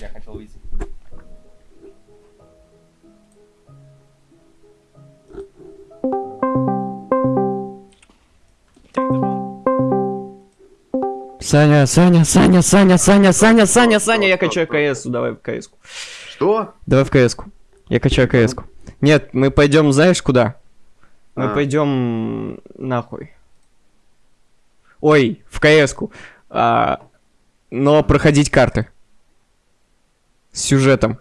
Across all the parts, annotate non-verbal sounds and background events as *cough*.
Я хотел выйти. Саня, Саня, Саня, Саня, Саня, Саня, Саня, Саня, я качаю КС, давай в КС. -ку. Что? Давай в КС. -ку. Я качаю КС. -ку. Нет, мы пойдем, знаешь куда? Мы А. пойдем нахуй. Ой, в КС. -ку. А, но проходить карты. Сюжетом.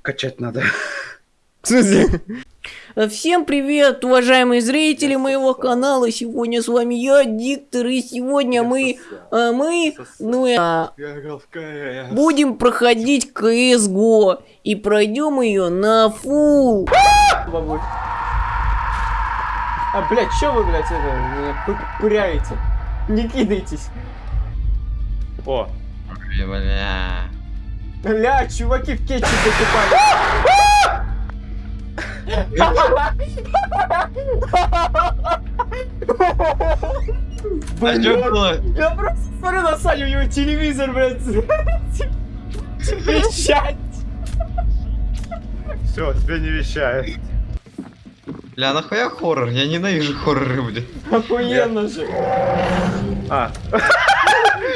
Качать надо. В смысле? Всем привет, уважаемые зрители моего канала. Сегодня с вами я, Диктор, и сегодня мы, а, мы, ну, а, Я играл в КС. будем проходить CSGO. И пройдем ее на фул. А, блядь, чё вы, блядь, это, меня пы- пыряете? Не кидайтесь. О, Бля. Бля, чуваки в кетчупе купались. А что было? Я просто смотрю на Саню, у него телевизор, блядь, вещать. все, тебе не вещает. Бля, нахуя хоррор? Я ненавижу хорроры, бля. Охуенно же. А,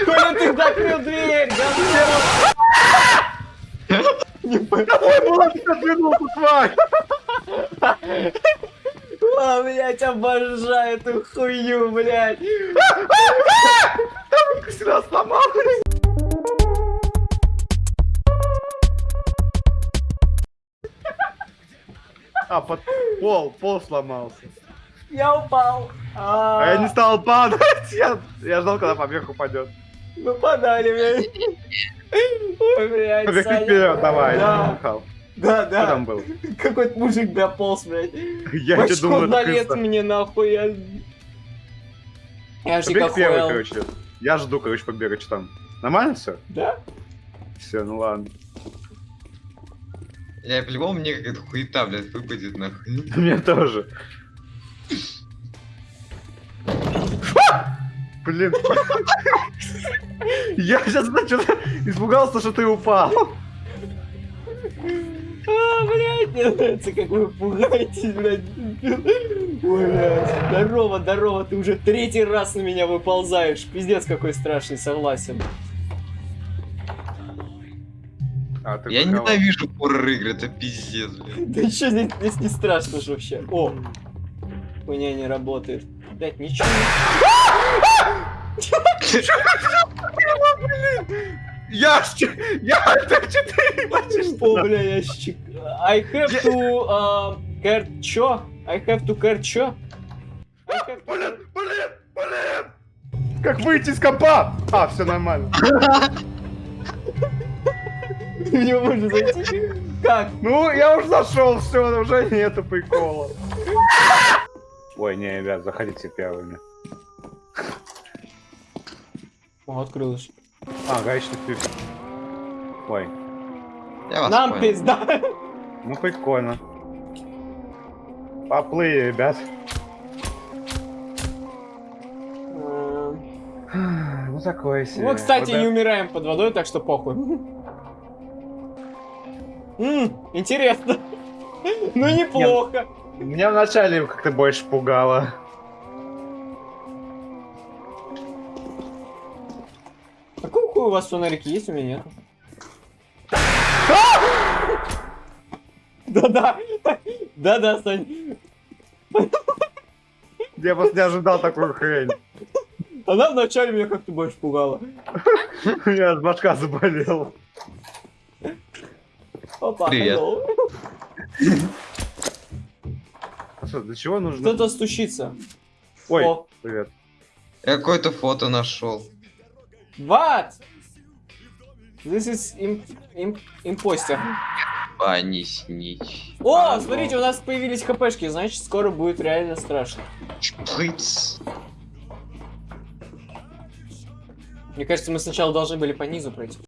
Коля, ты закрыл дверь, отвернулся, тварь! А, блядь, обожаю эту хую, блядь. Всегда сломалась. А, под пол, пол сломался. Я упал. А я не стал падать, я, я ждал, когда побег упадет. Ну подали, блядь. Ой, блядь, Побег Саня. вперед, давай, Да. Да, Кто да. там был? Какой-то мужик дополз, блядь. Я тебе Башку думаю, на это лет крыса. мне нахуй. Я, я же Побег первый, короче. Я жду, короче, побега, что там. Нормально все? Да? Все, ну ладно. Я по-любому мне какая-то хуета, блядь, выпадет нахуй. *laughs* Мне тоже. Блин. Я сейчас что-то испугался, что ты упал. А, блядь, мне нравится, как вы пугаетесь, блядь. Ой, блядь. Здорово, здорово, ты уже третий раз на меня выползаешь. Пиздец, какой страшный, согласен. А, ты Я ненавижу хоррор игры, это пиздец, блядь. Да что здесь, здесь не страшно же вообще. О, хуйня не работает. Блядь, ничего Я ж че- я это четыре почти не... что. О, бля, ящик. I have to... Uh, care... Чё? I have to care... To... Блин, блин, блин. Как выйти из компа? А, все нормально. В него можно зайти? Как? Ну, я уже зашел, все, уже нету прикола. Ой, не, ребят, заходите первыми. О, открылось. А, гаечный ключ. Ой, Я вас Нам понял. пизда. ну прикольно. Поплыли, ребят. Ну такое себе. Мы, кстати, Вот не умираем под водой, так что похуй. М, интересно. *laughs* Ну, неплохо. Меня вначале как-то больше пугало. У вас фонарики есть? У меня нет. Да-да. Да-да, Сань. Я просто не ожидал такую хрень. Она вначале меня как-то больше пугала. У меня аж башка заболела. Опа, Привет. А что, для чего нужно? Кто-то стучится. Ой, О, привет. Я какое-то фото нашел. what? This is im im imposter. А, не снить. О, смотрите, у нас появились хпшки, значит, скоро будет реально страшно. Шприц. Мне кажется, мы сначала должны были по низу пройти.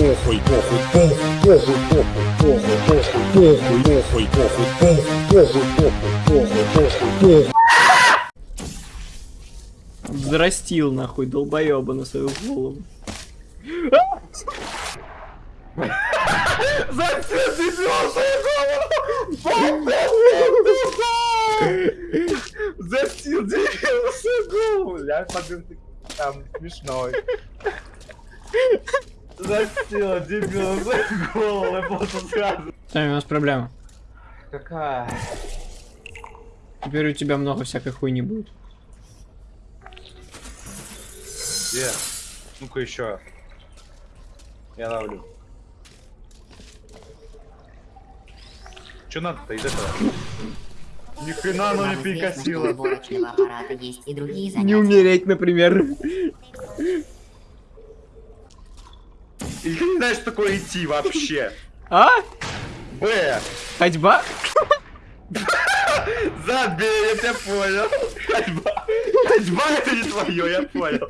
похуй, похуй, похуй, похуй, похуй, похуй, похуй, похуй, похуй, похуй, похуй, похуй, похуй, похуй, похуй. Взрастил нахуй долбоеба на свою голову. Застил дебил Ля, подын ты там смешной. Застил дебил за голову, просто сразу. Сами, у нас проблема. Какая? Теперь у тебя много всякой хуйни будет. Где? Ну-ка еще. Я ловлю. Че надо-то из этого? Ни хрена оно не перекосило. Не умереть, например. И ты не знаешь, что такое идти вообще. А? Б. Ходьба? *laughs* Забей, я тебя понял. Ходьба. Ходьба это не твое, я понял.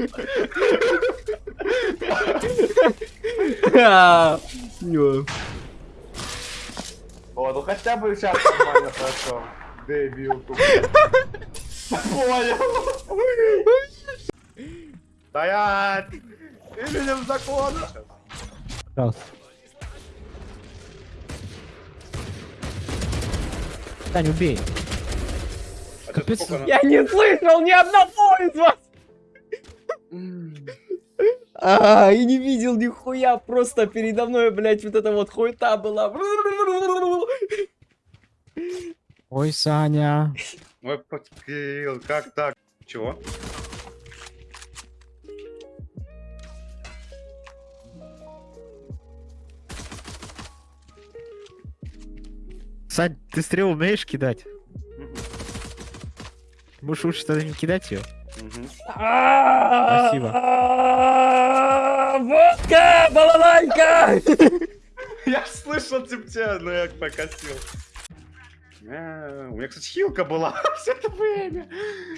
О, ну хотя бы сейчас нормально хорошо. Дебил. Понял. Стоять! Именем закона! Тань, убей. Сколько Я не слышал ни одного из вас! А, и не видел нихуя, просто передо мной, блядь, вот эта вот хуета была. Ой, Саня. Ой, подкил, как так? Чего? Сань, ты стрелу умеешь кидать? Можешь лучше тогда не кидать ее? Спасибо. Водка, балалайка! *laughs* Я слышал тебя, но я покосил. А, У меня, кстати, хилка была *laughs* все это время.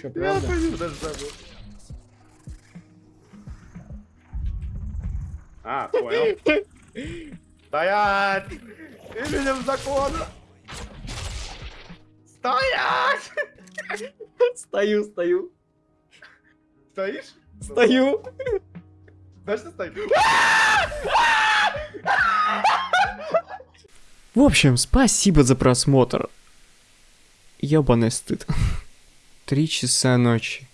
Я правда? понял, даже забыл. А, понял. Стоять! Именем закона! Стоять! Стою, стою, Стоишь? стою. Знаешь, что стоишь? В общем, спасибо за просмотр. Ёбаный стыд. Три часа ночи.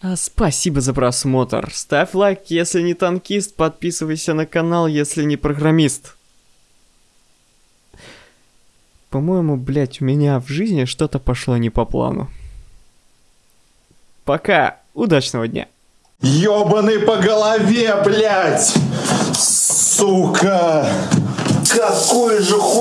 А спасибо за просмотр. Ставь лайк, если не танкист, подписывайся на канал, если не программист. По-моему, блять, у меня в жизни что-то пошло не по плану. Пока. Удачного дня. Ёбаный по голове, блядь! Сука! Какой же хуй...